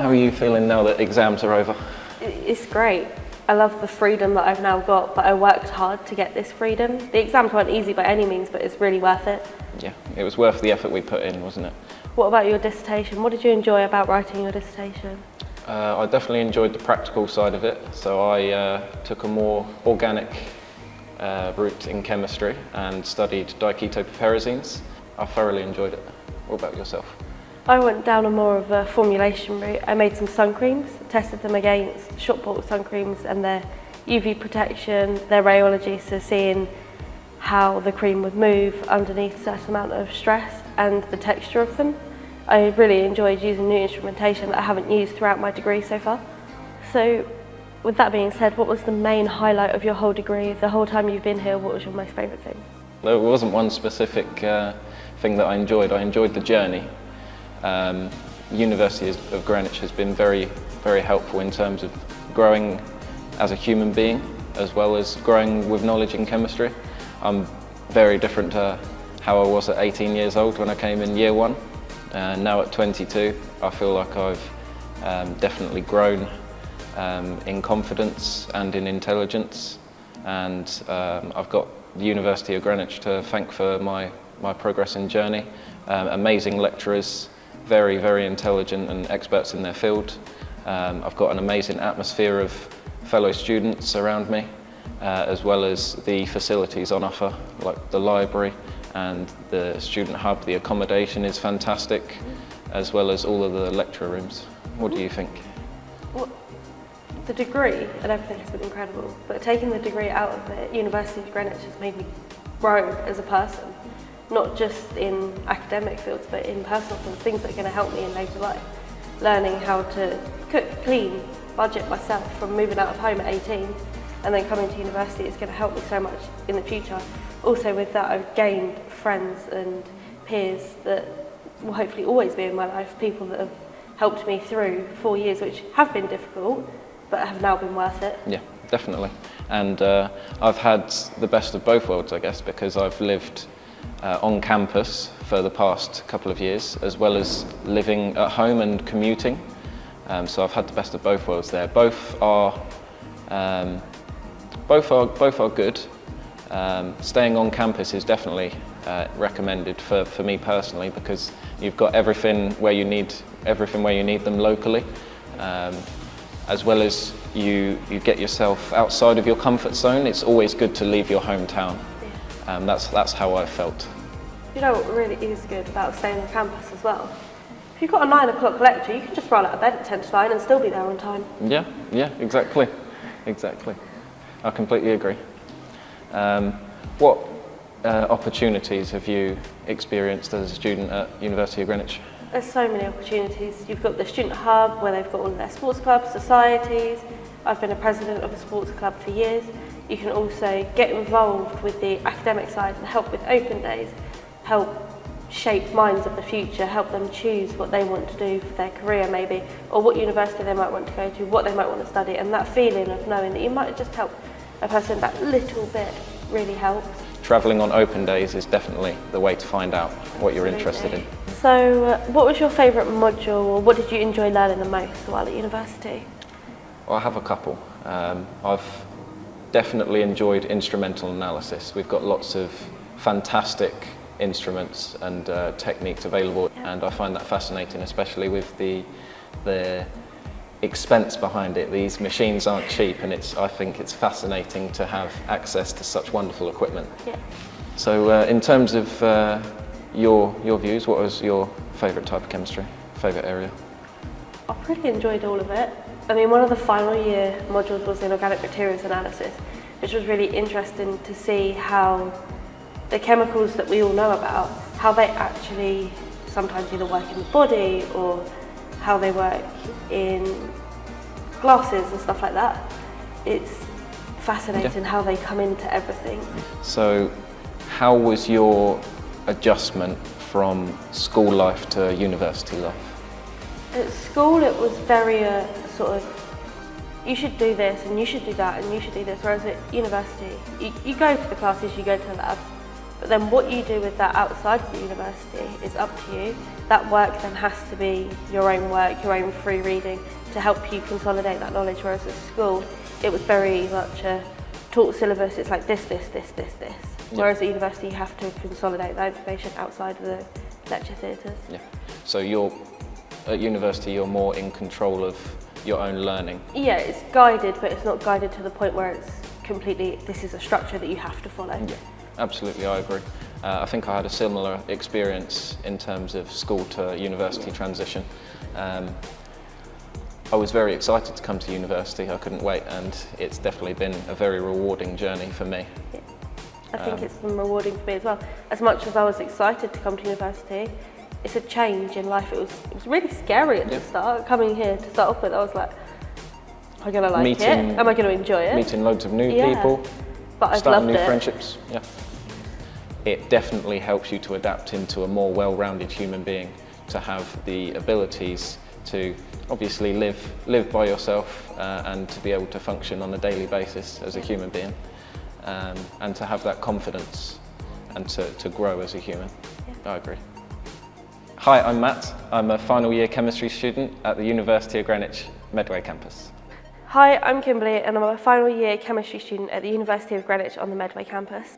How are you feeling now that exams are over? It's great. I love the freedom that I've now got, but I worked hard to get this freedom. The exams weren't easy by any means, but it's really worth it. Yeah, it was worth the effort we put in, wasn't it? What about your dissertation? What did you enjoy about writing your dissertation? Uh, I definitely enjoyed the practical side of it, so I uh, took a more organic uh, route in chemistry and studied diketopiperazines. I thoroughly enjoyed it. What about yourself? I went down a more of a formulation route. I made some sun creams, tested them against shop bought sun creams and their UV protection, their rheology, so seeing how the cream would move underneath a certain amount of stress and the texture of them. I really enjoyed using new instrumentation that I haven't used throughout my degree so far. So with that being said, what was the main highlight of your whole degree? The whole time you've been here, what was your most favourite thing? There wasn't one specific uh, thing that I enjoyed. I enjoyed the journey. Um, University of Greenwich has been very, very helpful in terms of growing as a human being as well as growing with knowledge in chemistry. I'm very different to how I was at 18 years old when I came in year one. And now at 22, I feel like I've um, definitely grown um, in confidence and in intelligence. And um, I've got the University of Greenwich to thank for my, my progress and journey. Um, amazing lecturers, very, very intelligent and experts in their field. Um, I've got an amazing atmosphere of fellow students around me, uh, as well as the facilities on offer, like the library and the student hub. The accommodation is fantastic, as well as all of the lecture rooms. What do you think? Well, the degree and everything has been incredible, but taking the degree out of the University of Greenwich has made me grow as a person, not just in academic fields, but in personal things, things that are going to help me in later life. Learning how to cook, clean, budget myself from moving out of home at 18 and then coming to university is going to help me so much in the future. Also with that I've gained friends and peers that will hopefully always be in my life, people that have helped me through four years which have been difficult but have now been worth it. Yeah, definitely. And uh, I've had the best of both worlds I guess because I've lived uh, on campus for the past couple of years as well as living at home and commuting. Um, so I've had the best of both worlds there. Both are um, both are, both are good. Um, staying on campus is definitely uh, recommended for, for me personally because you've got everything where you need everything where you need them locally, um, as well as you you get yourself outside of your comfort zone. It's always good to leave your hometown. Um, that's that's how I felt. You know what really is good about staying on campus as well? If you've got a nine o'clock lecture, you can just roll out of bed at ten to nine and still be there on time. Yeah, yeah, exactly, exactly. I completely agree. Um, what uh, opportunities have you experienced as a student at University of Greenwich? There's so many opportunities. You've got the student hub where they've got all of their sports clubs, societies. I've been a president of a sports club for years. You can also get involved with the academic side and help with open days, help shape minds of the future, help them choose what they want to do for their career maybe, or what university they might want to go to, what they might want to study, and that feeling of knowing that you might just help a person that little bit really helps. Travelling on open days is definitely the way to find out what you're interested in. So uh, what was your favourite module or what did you enjoy learning the most while at university? Well, I have a couple. Um, I've definitely enjoyed instrumental analysis. We've got lots of fantastic instruments and uh, techniques available and I find that fascinating especially with the the expense behind it. These machines aren't cheap and it's, I think it's fascinating to have access to such wonderful equipment. Yeah. So uh, in terms of uh, your, your views, what was your favourite type of chemistry, favourite area? I pretty enjoyed all of it. I mean, one of the final year modules was in organic materials analysis, which was really interesting to see how the chemicals that we all know about, how they actually sometimes either work in the body or how they work in glasses and stuff like that. It's fascinating yeah. how they come into everything. So how was your adjustment from school life to university life? At school it was very uh, sort of you should do this and you should do that and you should do this whereas at university you, you go to the classes, you go to the labs But then what you do with that outside of the university is up to you. That work then has to be your own work, your own free reading to help you consolidate that knowledge. Whereas at school, it was very much a taught syllabus. It's like this, this, this, this, this. Yeah. Whereas at university, you have to consolidate that information outside of the lecture theatres. Yeah. So you're at university, you're more in control of your own learning. Yeah, it's guided, but it's not guided to the point where it's completely, this is a structure that you have to follow. Yeah, absolutely, I agree. Uh, I think I had a similar experience in terms of school to university transition. Um, I was very excited to come to university, I couldn't wait, and it's definitely been a very rewarding journey for me. Yeah. I think Um, it's been rewarding for me as well. As much as I was excited to come to university, it's a change in life. It was it was really scary at Yeah. the start. Coming here to start off with, I was like, am I going to like Meeting- it? Am I going to enjoy it? Meeting loads of new Yeah. people, but I've starting loved new it. friendships. Yeah. It definitely helps you to adapt into a more well-rounded human being, to have the abilities to obviously live live by yourself uh, and to be able to function on a daily basis as a human being, um, and to have that confidence and to, to grow as a human. I agree. Hi, I'm Matt. I'm a final year chemistry student at the University of Greenwich Medway campus. Hi, I'm Kimberly, and I'm a final year chemistry student at the University of Greenwich on the Medway campus.